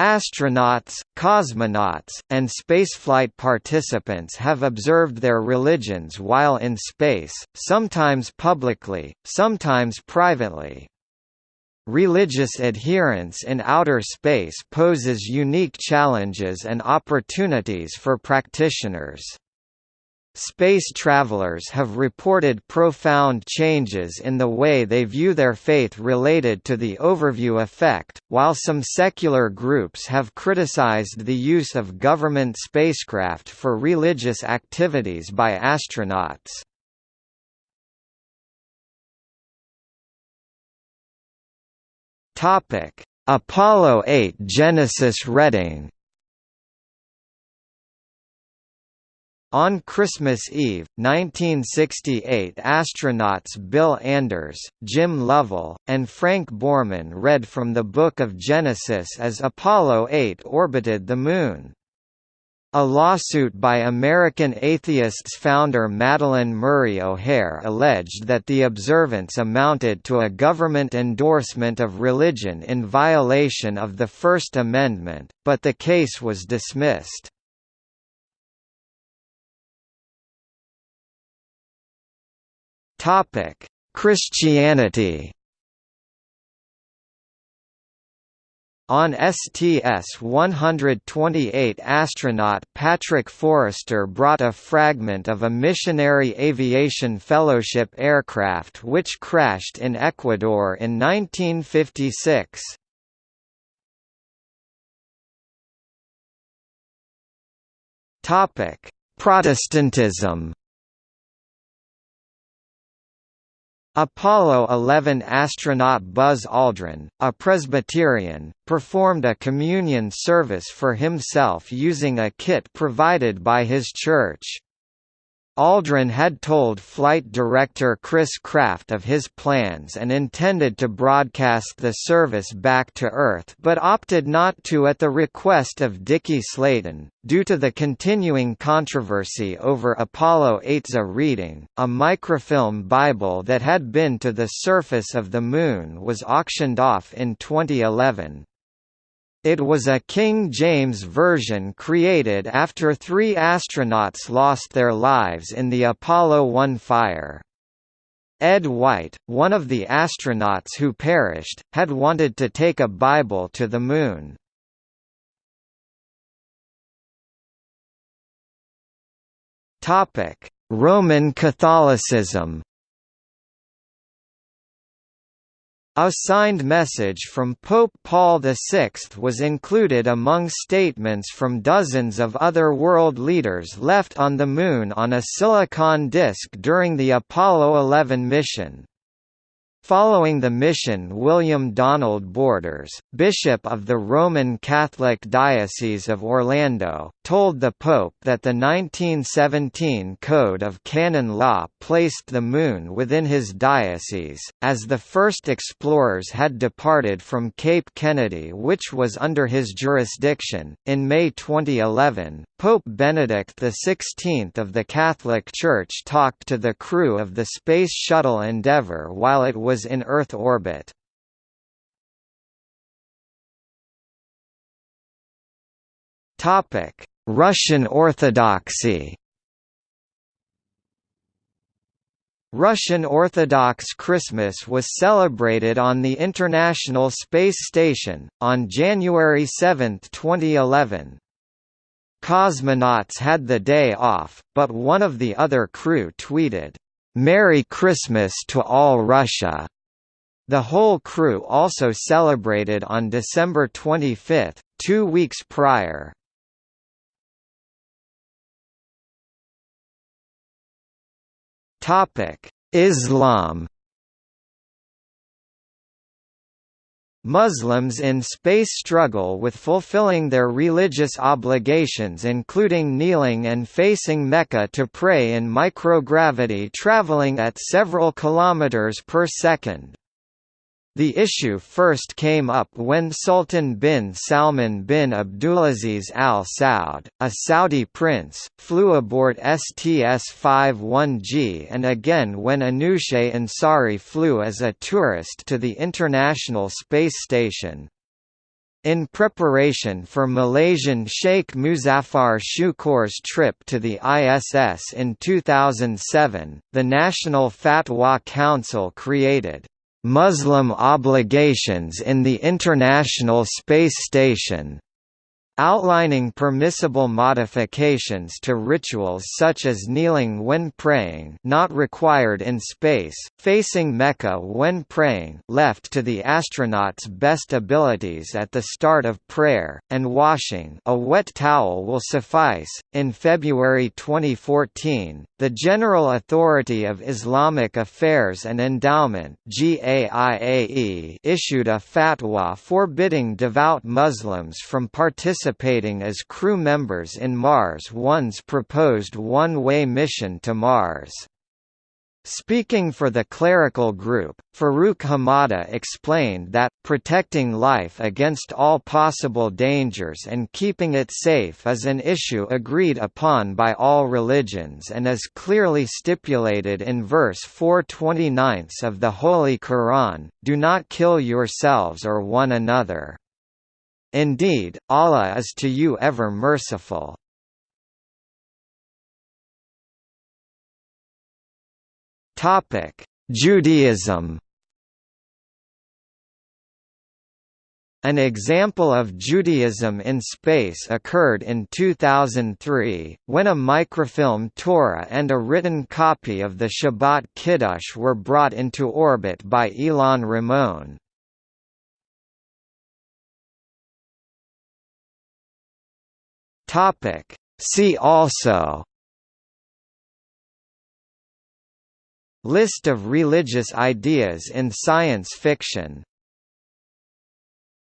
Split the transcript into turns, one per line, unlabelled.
Astronauts, cosmonauts, and spaceflight participants have observed their religions while in space, sometimes publicly, sometimes privately. Religious adherence in outer space poses unique challenges and opportunities for practitioners. Space travelers have reported profound changes in the way they view their faith related to the overview effect, while some secular groups have criticized the use of government spacecraft for religious activities by astronauts. Apollo 8 Genesis reading On Christmas Eve, 1968 astronauts Bill Anders, Jim Lovell, and Frank Borman read from the Book of Genesis as Apollo 8 orbited the Moon. A lawsuit by American Atheists founder Madalyn Murray O'Hair alleged that the observance amounted to a government endorsement of religion in violation of the First Amendment, but the case was dismissed. Topic: Christianity. On STS-128 astronaut Patrick Forrester brought a fragment of a Missionary Aviation Fellowship aircraft which crashed in Ecuador in 1956. Protestantism Apollo 11 astronaut Buzz Aldrin, a Presbyterian, performed a communion service for himself using a kit provided by his church. Aldrin had told flight director Chris Kraft of his plans and intended to broadcast the service back to Earth but opted not to at the request of Dickie Slayton. Due to the continuing controversy over Apollo 8's A reading, a microfilm Bible that had been to the surface of the Moon was auctioned off in 2011. It was a King James version created after three astronauts lost their lives in the Apollo 1 fire. Ed White, one of the astronauts who perished, had wanted to take a Bible to the Moon. Roman Catholicism A signed message from Pope Paul VI was included among statements from dozens of other world leaders left on the Moon on a silicon disk during the Apollo 11 mission. Following the mission William Donald Borders, Bishop of the Roman Catholic Diocese of Orlando, told the Pope that the 1917 Code of Canon Law placed the Moon within his diocese, as the first explorers had departed from Cape Kennedy which was under his jurisdiction. In May 2011, Pope Benedict XVI of the Catholic Church talked to the crew of the Space Shuttle Endeavour while it was in Earth orbit. Russian Orthodoxy Russian Orthodox Christmas was celebrated on the International Space Station, on January 7, 2011. Cosmonauts had the day off, but one of the other crew tweeted, "'Merry Christmas to all Russia!' The whole crew also celebrated on December 25, two weeks prior. Islam Muslims in space struggle with fulfilling their religious obligations including kneeling and facing Mecca to pray in microgravity traveling at several kilometers per second. The issue first came up when Sultan bin Salman bin Abdulaziz Al Saud, a Saudi prince, flew aboard STS-51G and again when Anousheh Ansari flew as a tourist to the International Space Station. In preparation for Malaysian Sheikh Muszaphar Shukor's trip to the ISS in 2007, the National Fatwa Council created Muslim obligations in the International Space Station outlining permissible modifications to rituals such as kneeling when praying not required in space, facing Mecca when praying left to the astronaut's best abilities at the start of prayer, and washing a wet towel will suffice. In February 2014, the General Authority of Islamic Affairs and Endowment issued a fatwa forbidding devout Muslims from participating participating as crew members in Mars One's proposed one-way mission to Mars. Speaking for the clerical group, Farouk Hamada explained that, protecting life against all possible dangers and keeping it safe is an issue agreed upon by all religions and is clearly stipulated in verse 429 of the Holy Quran, do not kill yourselves or one another. Indeed, Allah is to you ever merciful. Topic: Judaism An example of Judaism in space occurred in 2003, when a microfilm Torah and a written copy of the Shabbat Kiddush were brought into orbit by Ilan Ramon. Topic. See also List of religious ideas in science fiction